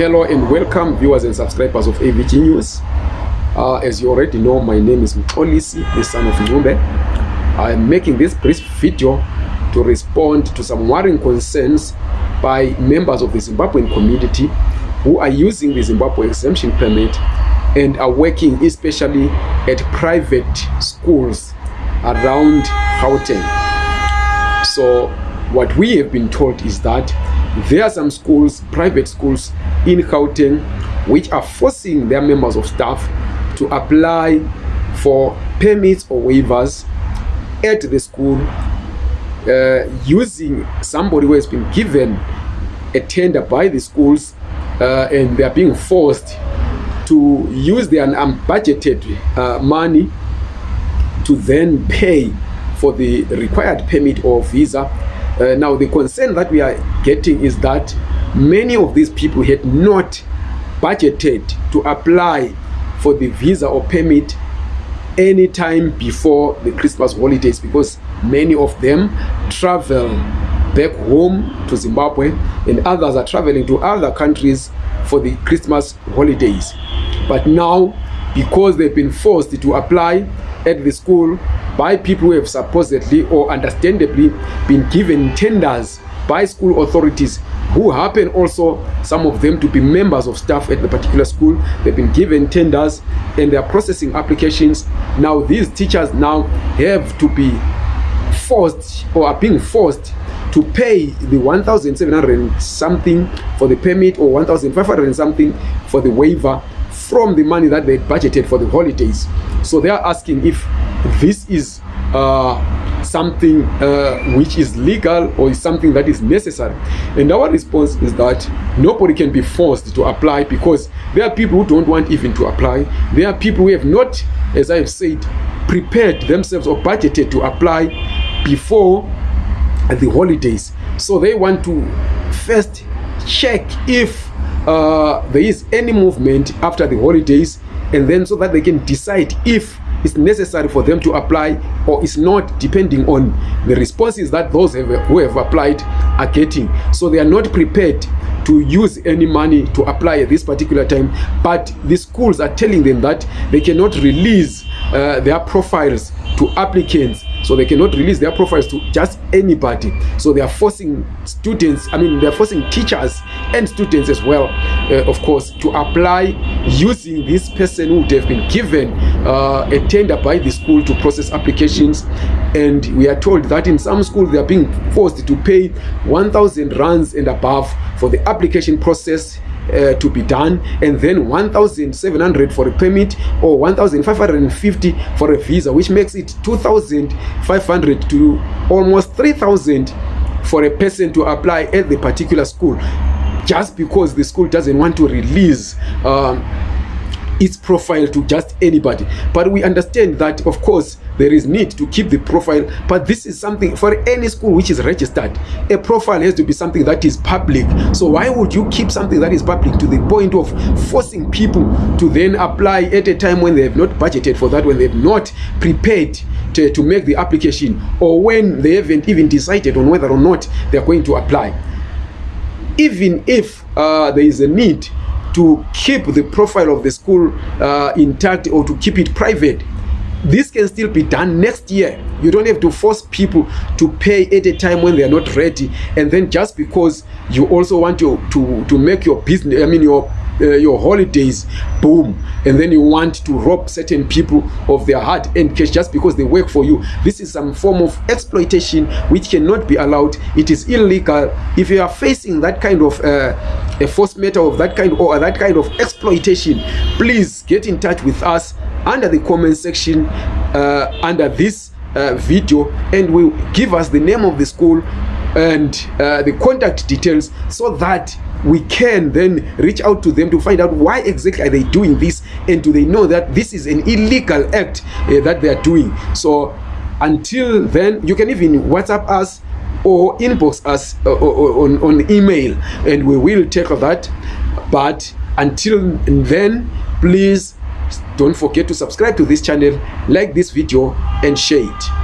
Hello and welcome viewers and subscribers of AVG News. Uh, as you already know, my name is Mkolisi, the son of Ngumbe. I am making this brief video to respond to some worrying concerns by members of the Zimbabwean community who are using the Zimbabwe exemption permit and are working especially at private schools around Gauteng. So what we have been told is that there are some schools, private schools in Gauteng, which are forcing their members of staff to apply for permits or waivers at the school uh, using somebody who has been given a tender by the schools uh, and they are being forced to use their unbudgeted uh, money to then pay for the required permit or visa. Uh, now, the concern that we are getting is that many of these people had not budgeted to apply for the visa or permit any time before the Christmas holidays because many of them travel back home to Zimbabwe and others are traveling to other countries for the Christmas holidays. But now, because they've been forced to apply at the school by people who have supposedly or understandably been given tenders by school authorities who happen also some of them to be members of staff at the particular school. They've been given tenders and they are processing applications. Now these teachers now have to be forced or are being forced to pay the 1700 something for the permit or 1500 something for the waiver from the money that they budgeted for the holidays. So they are asking if this is uh, something uh, which is legal or is something that is necessary. And our response is that nobody can be forced to apply because there are people who don't want even to apply. There are people who have not as i have said prepared themselves or budgeted to apply before the holidays. So they want to first check if uh, there is any movement after the holidays and then so that they can decide if it's necessary for them to apply or it's not depending on the responses that those have, who have applied are getting. So they are not prepared to use any money to apply at this particular time but the schools are telling them that they cannot release uh, their profiles to applicants. So they cannot release their profiles to just anybody. So they are forcing students i mean they're forcing teachers and students as well uh, of course to apply using this person who would have been given uh, a tender by the school to process applications. And we are told that in some schools they are being forced to pay 1000 rands and above for the application process uh, to be done and then 1700 for a permit or 1550 for a visa which makes it 2500 to almost 3000 for a person to apply at the particular school just because the school doesn't want to release um, its profile to just anybody. But we understand that of course there is need to keep the profile. But this is something for any school which is registered a profile has to be something that is public. So why would you keep something that is public to the point of forcing people to then apply at a time when they have not budgeted for that when they have not prepared to, to make the application or when they haven't even decided on whether or not they are going to apply even if uh, there is a need to keep the profile of the school uh, intact or to keep it private this can still be done next year. You don't have to force people to pay at a time when they are not ready. And then just because you also want to to to make your business i mean your uh, your holidays boom and then you want to rob certain people of their hard earned cash just because they work for you. This is some form of exploitation which cannot be allowed. It is illegal. If you are facing that kind of uh, a force matter of that kind or that kind of exploitation please get in touch with us under the comment section uh, under this uh, video and will give us the name of the school and uh, the contact details so that we can then reach out to them to find out why exactly are they doing this and do they know that this is an illegal act uh, that they are doing. So until then you can even whatsapp us or inbox us uh, on, on email and we will take that. But until then please don't forget to subscribe to this channel like this video and share it